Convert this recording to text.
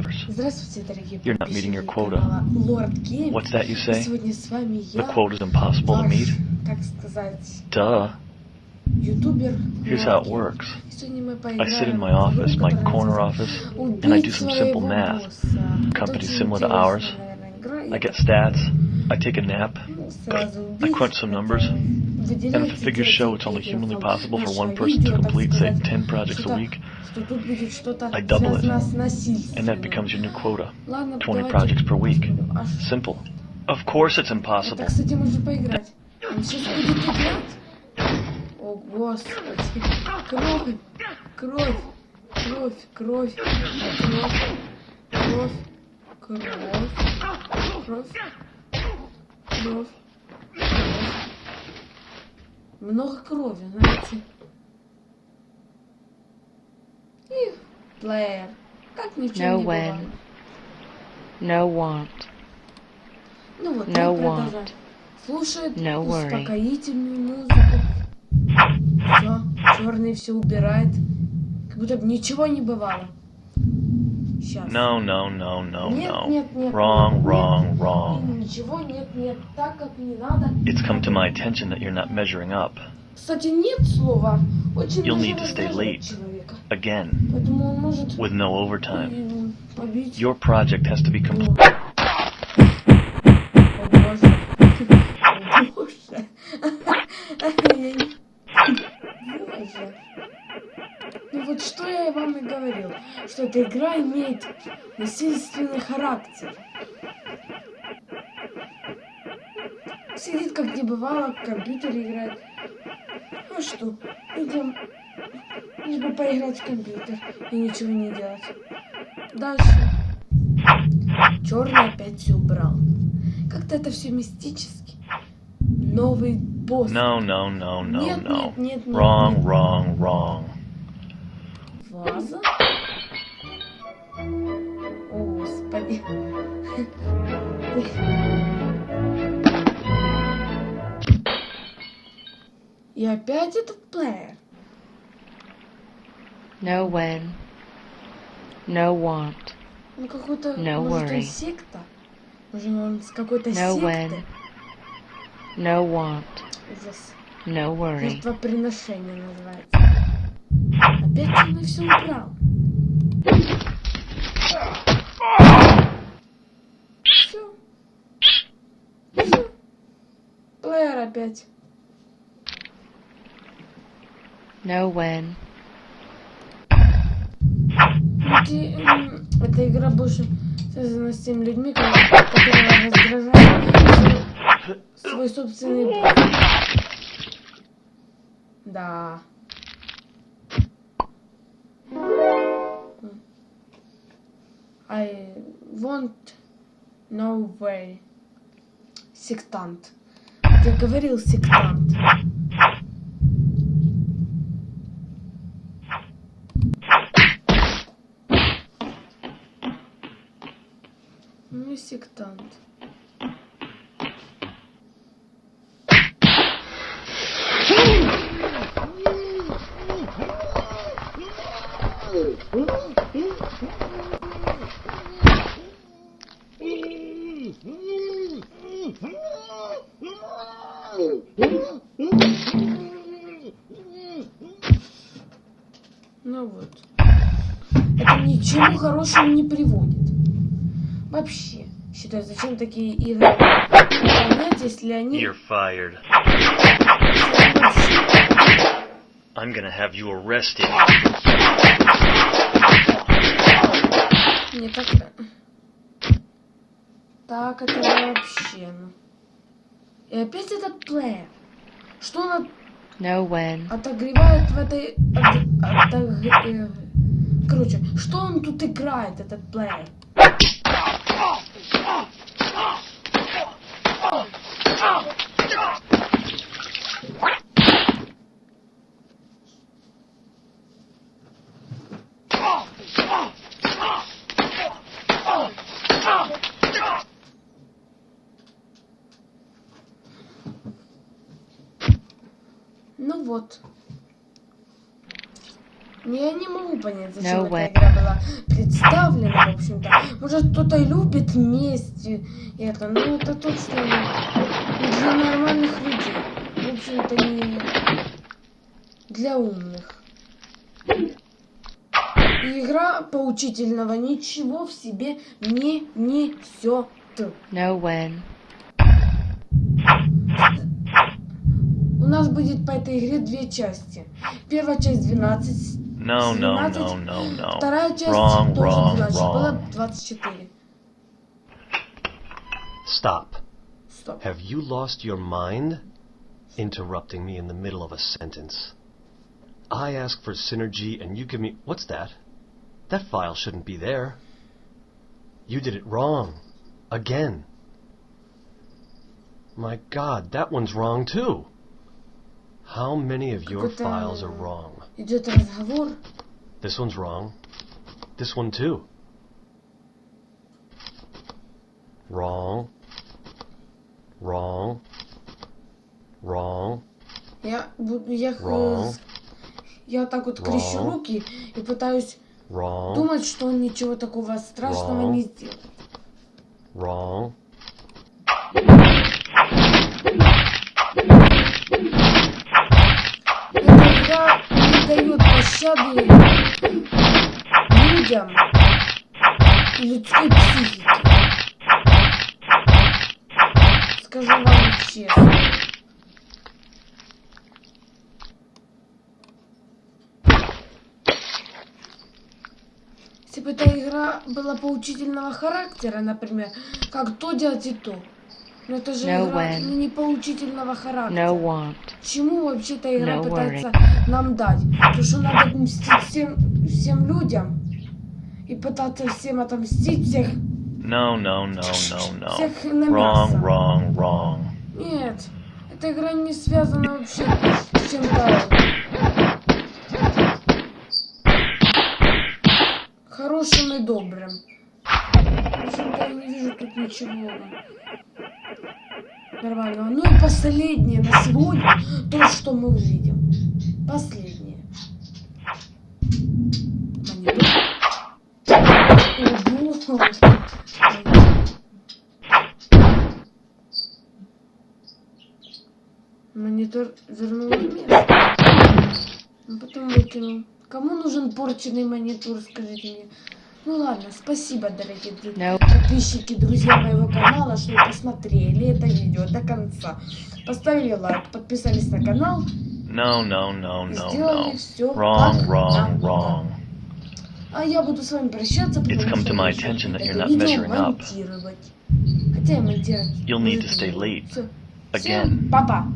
universe. You're not meeting your quota. What's that you say? The quota is impossible to meet? Duh. Here's how it works. I sit in my office, my corner office, and I do some simple math. Companies similar to ours. I get stats. I take a nap. I crunch some numbers. and выделяется if the figures show it's only где-то humanly там possible for наше one person to видео, так complete, say, сказать, 10 projects a что-то- week, что тут будет что-то I double it. связано с насильством. and that becomes your new quota. Ладно, 20 давайте projects per week. посмотрим. А ш- Simple. Of course it's Это, impossible. кстати, можно поиграть. Он сейчас будет играть. О, господи. Кровь, кровь, кровь, кровь, кровь, кровь, кровь, кровь, кровь, кровь. Много крови, знаете. И плеер. Как ни в чем No не when. No want. Ну вот, No want. Слушает No успокоительную музыку. Все, черный все убирает. Как будто бы ничего не бывало. Сейчас. No, no, no, no, Нет, no. нет, нет, Wrong, нет, wrong, нет. wrong. Ничего нет, нет, так как не надо. It's come to my attention that you're not measuring up. Кстати, нет слова. Очень You'll даже need to stay раздражает late. человека. Again, Поэтому он может with no overtime. м, побить. Your project has to be О, complete. Что эта игра имеет насильственный характер. Сидит как не бывало, в компьютере играет. Ну что, идем. Лишь бы поиграть в компьютер и ничего не делать. Дальше. Черный опять все убрал. Как-то это все мистически. Новый босс. No, no, no, no, Нет, no. нет, нет, нет, Wrong, нет. wrong, wrong. Ваза. О, господи. И опять этот плеер. No when. No want. Ну какой-то, No может, он секта? Может, он с какой-то No секты? when. No want. Ужас. No worry. Жертвоприношение называется. Опять он все убрал. Все. Все. Плеер опять. No when. Эти, м, эта игра больше связана с теми людьми, ко- которые раздражают свой, собственный. Да. I want no way. Сектант. Я говорил сектант. Ну и сектант. Ну вот. Это ни к чему хорошему не приводит. Вообще. Считаю, зачем такие игры выполнять, если они... You're fired. I'm gonna have you arrested. Не так... Так, это вообще... ну. И опять этот плеер. Что он No when. отогревает в этой... от- отог- э, Короче, что он тут играет, этот плеер? Ну вот. Я не могу понять, зачем No эта way. игра была представлена, в общем-то. Может, кто-то и любит месть и это, но это точно не для нормальных людей. В общем, это не для умных. И игра поучительного ничего в себе не несет. when, У нас будет по этой игре две части. Первая часть 12, No, no, no, 17, no, no. вторая часть Wrong, тоже wrong, 12, было wrong. 24. Stop. Стоп. Have you lost your mind? Interrupting me in the middle of a sentence. I ask for synergy and you give me. What's that? That file shouldn't be there. You did it wrong. Again. My god, that one's wrong too. How many of your Какой-то- files are wrong? Идет разговор. This one's wrong. This one too. Wrong. Wrong. Wrong. Я буду, я, х- Wrong. я так вот крещу Wrong. руки и пытаюсь Wrong. думать, что он ничего такого страшного Wrong. не сделал. Wrong. Эта игра не дает пощады людям людской психике. Скажу вам честно. Если бы эта игра была поучительного характера, например, как то делать и то. Но это же No игра when. не поучительного характера. no want, Чему вообще эта игра No пытается нам дать? То, что надо мстить всем, всем людям и пытаться всем отомстить, всех, No, no, no, no, no. всех на мясо. Wrong, wrong, wrong. Нет, эта игра не связана вообще с чем-то хорошим и добрым. В общем-то, я не вижу тут ничего нормального. Ну и последнее на сегодня, то, что мы увидим. Последнее. Монитор. Ого. Монитор вернул место. Ну, потом выкинул. Кому нужен порченный монитор, скажите мне? Ну ладно, спасибо, дорогие друзья. no, подписчики, друзья моего канала, что посмотрели это видео до конца. Поставили лайк, подписались на канал, No, no, no, no, сделали no. все Wrong, wrong, wrong. А я буду с вами прощаться, потому come что to my нужно attention that это you're not видео measuring up. монтировать. Хотя и монтировать. You'll need будет to stay не буду. late. Всё. Again. Всем пока.